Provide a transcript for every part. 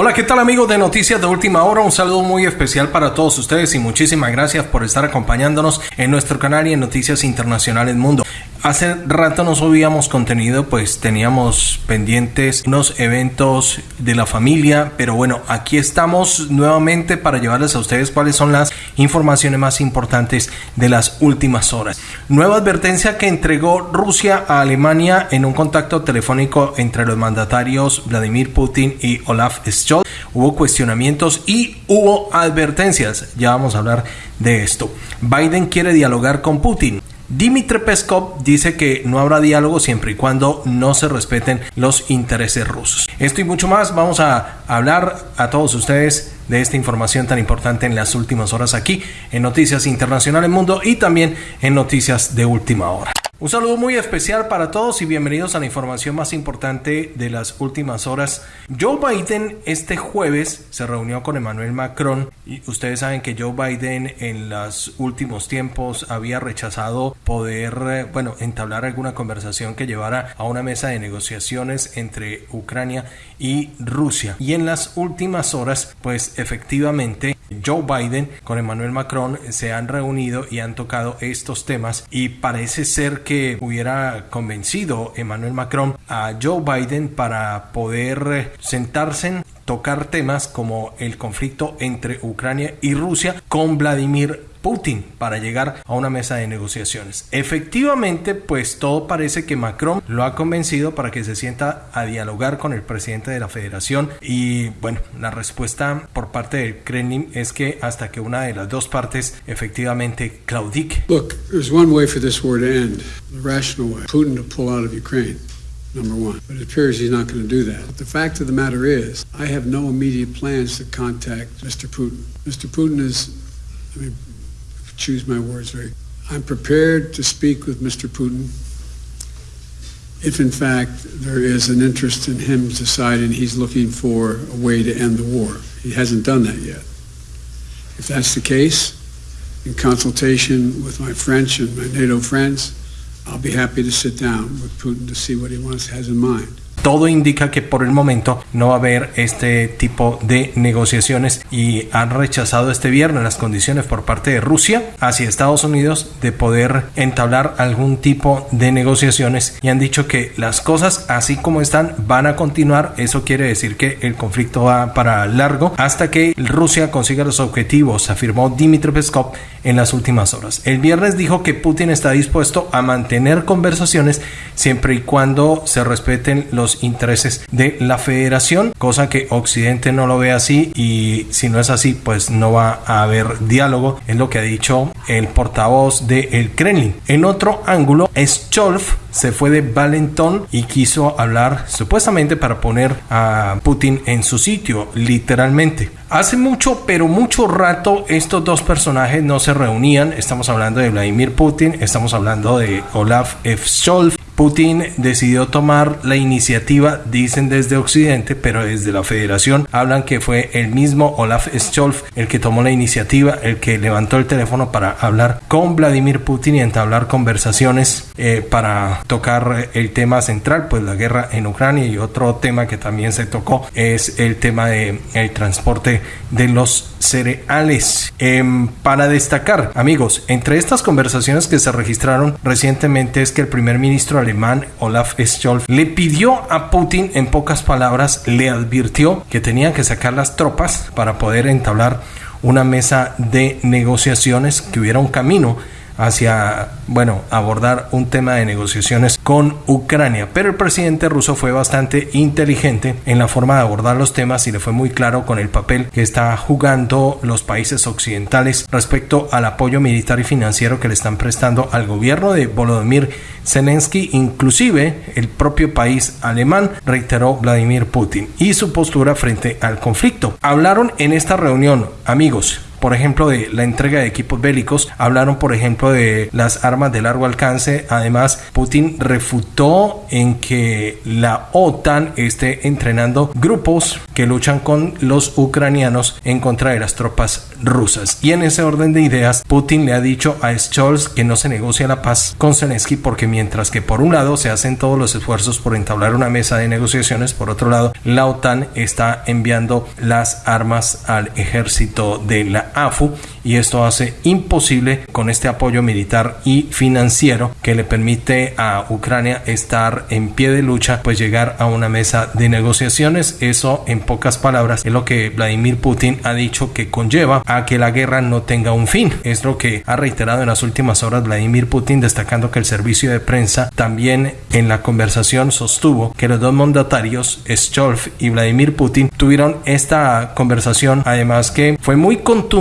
Hola, ¿qué tal amigos de Noticias de Última Hora? Un saludo muy especial para todos ustedes y muchísimas gracias por estar acompañándonos en nuestro canal y en Noticias Internacionales Mundo. Hace rato no subíamos contenido, pues teníamos pendientes unos eventos de la familia, pero bueno, aquí estamos nuevamente para llevarles a ustedes cuáles son las informaciones más importantes de las últimas horas. Nueva advertencia que entregó Rusia a Alemania en un contacto telefónico entre los mandatarios Vladimir Putin y Olaf Scholz. Hubo cuestionamientos y hubo advertencias. Ya vamos a hablar de esto. Biden quiere dialogar con Putin. Dmitry Peskov dice que no habrá diálogo siempre y cuando no se respeten los intereses rusos. Esto y mucho más vamos a hablar a todos ustedes de esta información tan importante en las últimas horas aquí en Noticias Internacionales Mundo y también en Noticias de Última Hora. Un saludo muy especial para todos y bienvenidos a la información más importante de las últimas horas. Joe Biden este jueves se reunió con Emmanuel Macron y ustedes saben que Joe Biden en los últimos tiempos había rechazado poder, eh, bueno, entablar alguna conversación que llevara a una mesa de negociaciones entre Ucrania y Rusia. Y en las últimas horas, pues efectivamente Joe Biden con Emmanuel Macron se han reunido y han tocado estos temas y parece ser que hubiera convencido Emmanuel Macron a Joe Biden para poder sentarse tocar temas como el conflicto entre Ucrania y Rusia con Vladimir Putin para llegar a una mesa de negociaciones. Efectivamente, pues todo parece que Macron lo ha convencido para que se sienta a dialogar con el presidente de la federación y bueno, la respuesta por parte del Kremlin es que hasta que una de las dos partes efectivamente claudique. Look, there's one way for this war to end, the rational way, Putin to pull out of Ukraine. Number one. But it appears he's not going to do that. But the fact of the matter is, I have no immediate plans to contact Mr. Putin. Mr. Putin is, I mean, choose my words very. I'm prepared to speak with Mr. Putin if, in fact, there is an interest in him deciding he's looking for a way to end the war. He hasn't done that yet. If that's the case, in consultation with my French and my NATO friends, I'll be happy to sit down with Putin to see what he wants has in mind. Todo indica que por el momento no va a haber este tipo de negociaciones y han rechazado este viernes las condiciones por parte de Rusia hacia Estados Unidos de poder entablar algún tipo de negociaciones y han dicho que las cosas así como están van a continuar. Eso quiere decir que el conflicto va para largo hasta que Rusia consiga los objetivos, afirmó Dmitry Peskov en las últimas horas. El viernes dijo que Putin está dispuesto a mantener conversaciones siempre y cuando se respeten los intereses de la federación, cosa que Occidente no lo ve así y si no es así, pues no va a haber diálogo, es lo que ha dicho el portavoz del el Kremlin. En otro ángulo, Scholz se fue de Valenton y quiso hablar supuestamente para poner a Putin en su sitio, literalmente. Hace mucho, pero mucho rato, estos dos personajes no se reunían. Estamos hablando de Vladimir Putin, estamos hablando de Olaf F. Scholz. Putin decidió tomar la iniciativa, dicen desde Occidente, pero desde la Federación hablan que fue el mismo Olaf Scholz el que tomó la iniciativa, el que levantó el teléfono para hablar con Vladimir Putin y entablar conversaciones eh, para tocar el tema central, pues la guerra en Ucrania y otro tema que también se tocó es el tema de transporte de los cereales. Em, para destacar, amigos, entre estas conversaciones que se registraron recientemente es que el primer ministro alemán Olaf Scholz le pidió a Putin, en pocas palabras, le advirtió que tenían que sacar las tropas para poder entablar una mesa de negociaciones, que hubiera un camino hacia, bueno, abordar un tema de negociaciones con Ucrania. Pero el presidente ruso fue bastante inteligente en la forma de abordar los temas y le fue muy claro con el papel que está jugando los países occidentales respecto al apoyo militar y financiero que le están prestando al gobierno de Volodymyr Zelensky, inclusive el propio país alemán, reiteró Vladimir Putin, y su postura frente al conflicto. Hablaron en esta reunión, amigos, por ejemplo, de la entrega de equipos bélicos, hablaron, por ejemplo, de las armas de largo alcance. Además, Putin refutó en que la OTAN esté entrenando grupos que luchan con los ucranianos en contra de las tropas rusas. Y en ese orden de ideas, Putin le ha dicho a Scholz que no se negocia la paz con Zelensky porque mientras que por un lado se hacen todos los esfuerzos por entablar una mesa de negociaciones, por otro lado la OTAN está enviando las armas al ejército de la AFU y esto hace imposible con este apoyo militar y financiero que le permite a Ucrania estar en pie de lucha pues llegar a una mesa de negociaciones. Eso en pocas palabras es lo que Vladimir Putin ha dicho que conlleva a que la guerra no tenga un fin. Es lo que ha reiterado en las últimas horas Vladimir Putin destacando que el servicio de prensa también en la conversación sostuvo que los dos mandatarios Scholz y Vladimir Putin tuvieron esta conversación. Además que fue muy contundente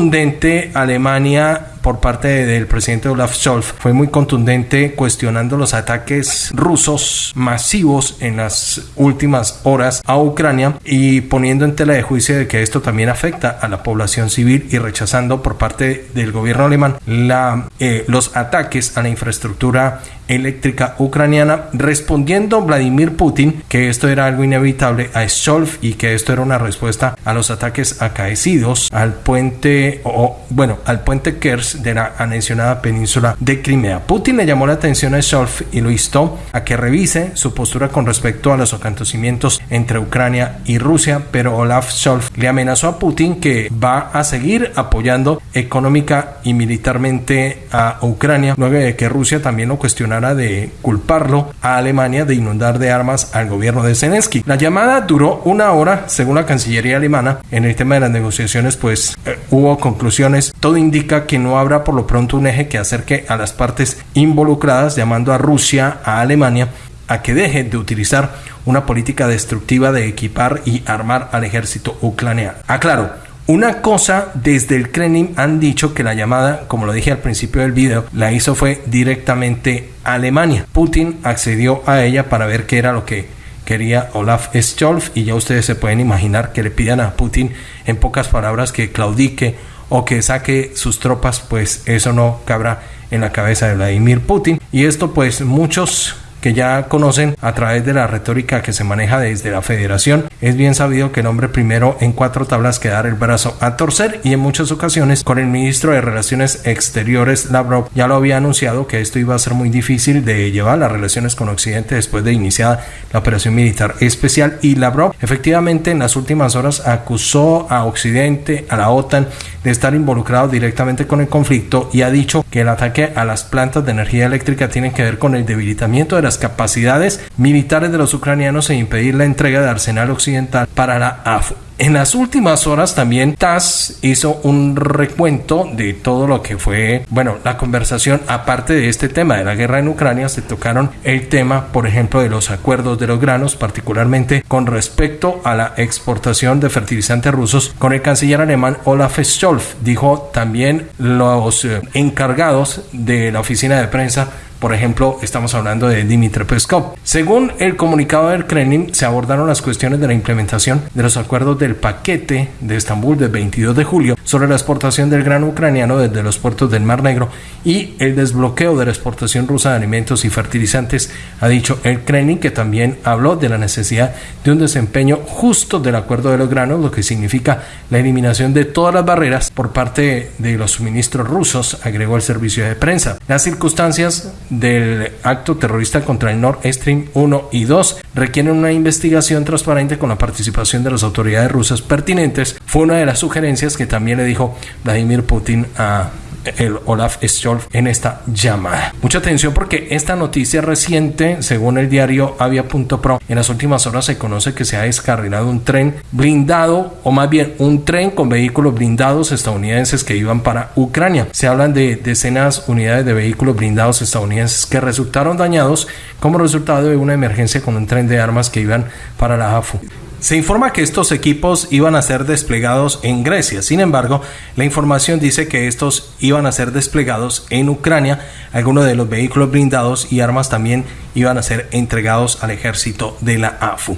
Alemania por parte del presidente Olaf Scholz fue muy contundente cuestionando los ataques rusos masivos en las últimas horas a Ucrania y poniendo en tela de juicio de que esto también afecta a la población civil y rechazando por parte del gobierno alemán la, eh, los ataques a la infraestructura eléctrica ucraniana, respondiendo Vladimir Putin que esto era algo inevitable a Scholz y que esto era una respuesta a los ataques acaecidos al puente o bueno, al puente Kers de la mencionada península de Crimea. Putin le llamó la atención a Scholz y lo instó a que revise su postura con respecto a los acontecimientos entre Ucrania y Rusia, pero Olaf Scholz le amenazó a Putin que va a seguir apoyando económica y militarmente a Ucrania, luego de que Rusia también lo cuestionara de culparlo a Alemania de inundar de armas al gobierno de Zelensky. La llamada duró una hora, según la Cancillería alemana. En el tema de las negociaciones, pues eh, hubo conclusiones. Todo indica que no habrá por lo pronto un eje que acerque a las partes involucradas, llamando a Rusia, a Alemania, a que dejen de utilizar una política destructiva de equipar y armar al ejército ucraniano. Aclaro, una cosa desde el Kremlin han dicho que la llamada, como lo dije al principio del video, la hizo fue directamente Alemania. Putin accedió a ella para ver qué era lo que quería Olaf Scholz y ya ustedes se pueden imaginar que le pidan a Putin en pocas palabras que claudique o que saque sus tropas, pues eso no cabrá en la cabeza de Vladimir Putin. Y esto pues muchos que ya conocen a través de la retórica que se maneja desde la federación. Es bien sabido que el hombre primero en cuatro tablas que dar el brazo a torcer y en muchas ocasiones con el ministro de Relaciones Exteriores Lavrov ya lo había anunciado que esto iba a ser muy difícil de llevar las relaciones con Occidente después de iniciada la operación militar especial y Lavrov efectivamente en las últimas horas acusó a Occidente, a la OTAN de estar involucrado directamente con el conflicto y ha dicho que el ataque a las plantas de energía eléctrica tiene que ver con el debilitamiento de las capacidades militares de los ucranianos e impedir la entrega de arsenal occidental para la AFU. En las últimas horas también TAS hizo un recuento de todo lo que fue, bueno, la conversación aparte de este tema de la guerra en Ucrania, se tocaron el tema, por ejemplo, de los acuerdos de los granos, particularmente con respecto a la exportación de fertilizantes rusos con el canciller alemán Olaf Scholz. Dijo también los eh, encargados de la oficina de prensa por ejemplo, estamos hablando de Dmitry Peskov. Según el comunicado del Kremlin, se abordaron las cuestiones de la implementación de los acuerdos del paquete de Estambul del 22 de julio sobre la exportación del grano ucraniano desde los puertos del Mar Negro y el desbloqueo de la exportación rusa de alimentos y fertilizantes, ha dicho el Kremlin, que también habló de la necesidad de un desempeño justo del acuerdo de los granos, lo que significa la eliminación de todas las barreras por parte de los suministros rusos, agregó el servicio de prensa. Las circunstancias del acto terrorista contra el Nord Stream 1 y 2 requieren una investigación transparente con la participación de las autoridades rusas pertinentes. Fue una de las sugerencias que también le dijo Vladimir Putin a el Olaf Scholz en esta llamada. Mucha atención porque esta noticia reciente, según el diario Avia.pro, en las últimas horas se conoce que se ha descarrilado un tren blindado, o más bien un tren con vehículos blindados estadounidenses que iban para Ucrania. Se hablan de decenas unidades de vehículos blindados estadounidenses que resultaron dañados como resultado de una emergencia con un tren de armas que iban para la AFU. Se informa que estos equipos iban a ser desplegados en Grecia, sin embargo, la información dice que estos iban a ser desplegados en Ucrania, algunos de los vehículos blindados y armas también iban a ser entregados al ejército de la AFU.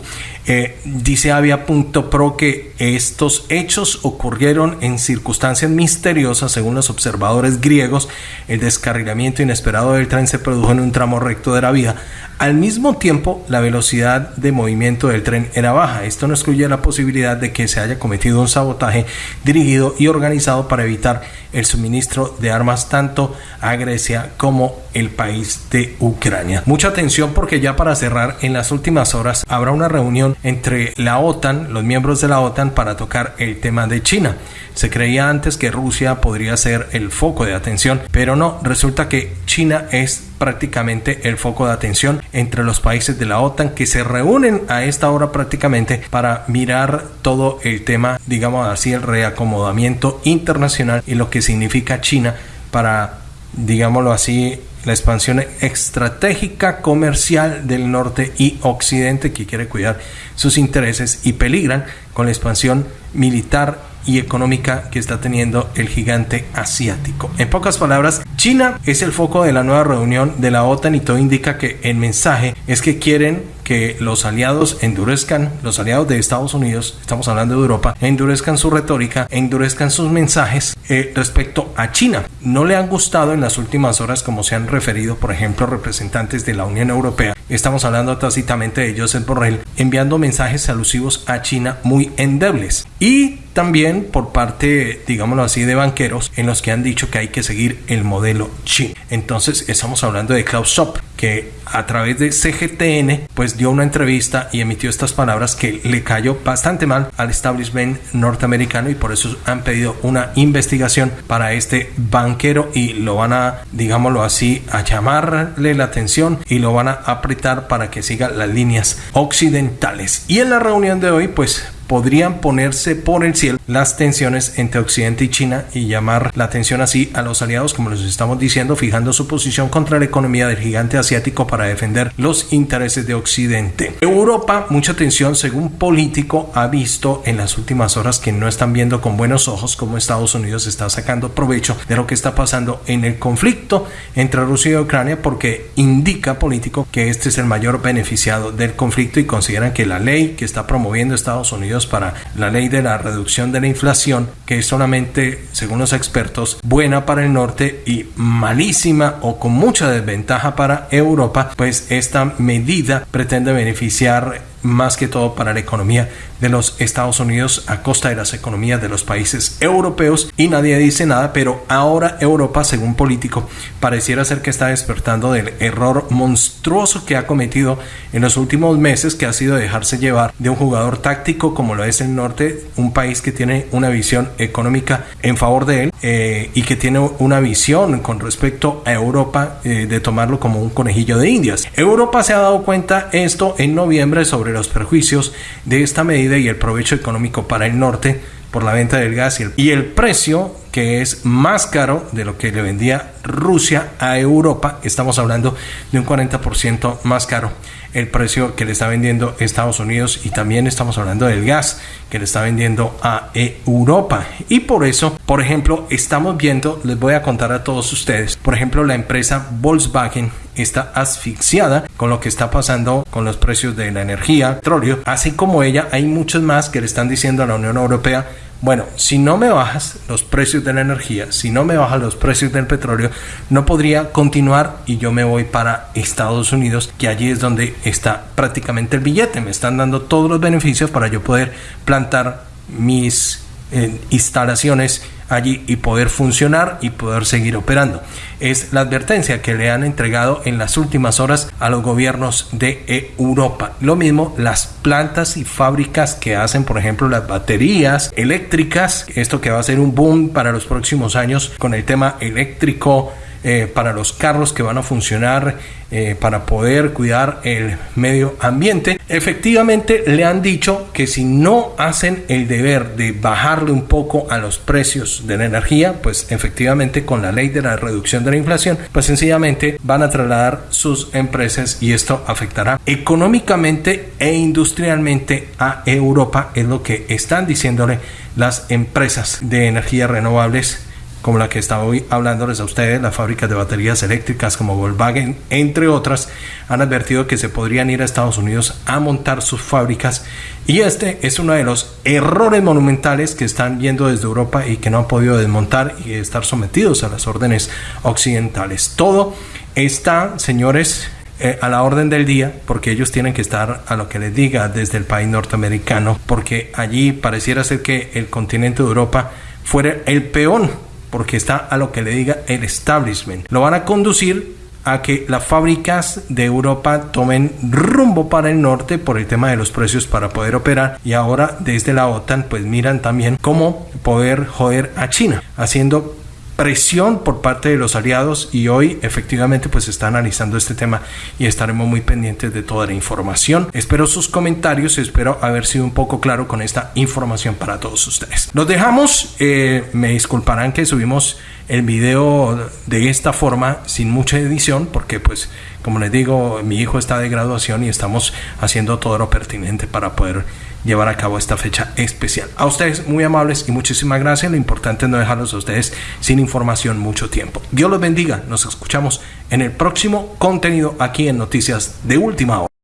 Eh, dice Avia.pro que estos hechos ocurrieron en circunstancias misteriosas según los observadores griegos. El descarrilamiento inesperado del tren se produjo en un tramo recto de la vía. Al mismo tiempo, la velocidad de movimiento del tren era baja esto no excluye la posibilidad de que se haya cometido un sabotaje dirigido y organizado para evitar el suministro de armas tanto a Grecia como el país de Ucrania. Mucha atención porque ya para cerrar, en las últimas horas habrá una reunión entre la OTAN, los miembros de la OTAN, para tocar el tema de China. Se creía antes que Rusia podría ser el foco de atención, pero no, resulta que China es prácticamente el foco de atención entre los países de la OTAN que se reúnen a esta hora prácticamente para mirar todo el tema, digamos así, el reacomodamiento internacional y lo que significa China para, digámoslo así, la expansión estratégica comercial del norte y occidente que quiere cuidar sus intereses y peligran con la expansión militar y económica que está teniendo el gigante asiático. En pocas palabras, China es el foco de la nueva reunión de la OTAN y todo indica que el mensaje es que quieren que los aliados endurezcan, los aliados de Estados Unidos, estamos hablando de Europa, endurezcan su retórica, endurezcan sus mensajes eh, respecto a China. No le han gustado en las últimas horas como se han referido, por ejemplo, representantes de la Unión Europea. Estamos hablando tácitamente de Joseph Borrell, enviando mensajes alusivos a China muy endebles. Y también por parte, digámoslo así, de banqueros en los que han dicho que hay que seguir el modelo chino. Entonces estamos hablando de Klaus Schwab, que a través de CGTN pues dio una entrevista y emitió estas palabras que le cayó bastante mal al establishment norteamericano y por eso han pedido una investigación para este banquero y lo van a, digámoslo así, a llamarle la atención y lo van a apretar para que siga las líneas occidentales. Y en la reunión de hoy pues podrían ponerse por el cielo las tensiones entre Occidente y China y llamar la atención así a los aliados, como les estamos diciendo, fijando su posición contra la economía del gigante asiático para defender los intereses de Occidente. Europa, mucha atención, según político, ha visto en las últimas horas que no están viendo con buenos ojos cómo Estados Unidos está sacando provecho de lo que está pasando en el conflicto entre Rusia y Ucrania porque indica político que este es el mayor beneficiado del conflicto y consideran que la ley que está promoviendo Estados Unidos para la ley de la reducción de la inflación, que es solamente, según los expertos, buena para el norte y malísima o con mucha desventaja para Europa, pues esta medida pretende beneficiar más que todo para la economía de los Estados Unidos a costa de las economías de los países europeos y nadie dice nada, pero ahora Europa, según político, pareciera ser que está despertando del error monstruoso que ha cometido en los últimos meses, que ha sido dejarse llevar de un jugador táctico como lo es el norte, un país que tiene una visión económica en favor de él eh, y que tiene una visión con respecto a Europa eh, de tomarlo como un conejillo de indias. Europa se ha dado cuenta esto en noviembre sobre los perjuicios de esta medida y el provecho económico para el norte por la venta del gas y el, y el precio que es más caro de lo que le vendía Rusia a Europa. Estamos hablando de un 40% más caro el precio que le está vendiendo Estados Unidos y también estamos hablando del gas que le está vendiendo a Europa. Y por eso, por ejemplo, estamos viendo, les voy a contar a todos ustedes, por ejemplo, la empresa Volkswagen está asfixiada con lo que está pasando con los precios de la energía, petróleo, así como ella, hay muchos más que le están diciendo a la Unión Europea bueno, si no me bajas los precios de la energía, si no me bajas los precios del petróleo, no podría continuar y yo me voy para Estados Unidos, que allí es donde está prácticamente el billete. Me están dando todos los beneficios para yo poder plantar mis eh, instalaciones allí y poder funcionar y poder seguir operando. Es la advertencia que le han entregado en las últimas horas a los gobiernos de Europa. Lo mismo las plantas y fábricas que hacen, por ejemplo, las baterías eléctricas. Esto que va a ser un boom para los próximos años con el tema eléctrico eh, para los carros que van a funcionar eh, para poder cuidar el medio ambiente. Efectivamente le han dicho que si no hacen el deber de bajarle un poco a los precios de la energía, pues efectivamente con la ley de la reducción de la inflación, pues sencillamente van a trasladar sus empresas y esto afectará económicamente e industrialmente a Europa, es lo que están diciéndole las empresas de energías renovables como la que estaba hoy hablándoles a ustedes, las fábricas de baterías eléctricas como Volkswagen, entre otras, han advertido que se podrían ir a Estados Unidos a montar sus fábricas y este es uno de los errores monumentales que están viendo desde Europa y que no han podido desmontar y estar sometidos a las órdenes occidentales. Todo está, señores, eh, a la orden del día, porque ellos tienen que estar a lo que les diga desde el país norteamericano, porque allí pareciera ser que el continente de Europa fuera el peón, porque está a lo que le diga el establishment. Lo van a conducir a que las fábricas de Europa tomen rumbo para el norte por el tema de los precios para poder operar y ahora desde la OTAN pues miran también cómo poder joder a China haciendo presión por parte de los aliados y hoy efectivamente pues está analizando este tema y estaremos muy pendientes de toda la información. Espero sus comentarios, espero haber sido un poco claro con esta información para todos ustedes. Nos dejamos, eh, me disculparán que subimos el video de esta forma sin mucha edición porque pues como les digo mi hijo está de graduación y estamos haciendo todo lo pertinente para poder llevar a cabo esta fecha especial. A ustedes muy amables y muchísimas gracias. Lo importante es no dejarlos a ustedes sin información mucho tiempo. Dios los bendiga. Nos escuchamos en el próximo contenido aquí en Noticias de Última Hora.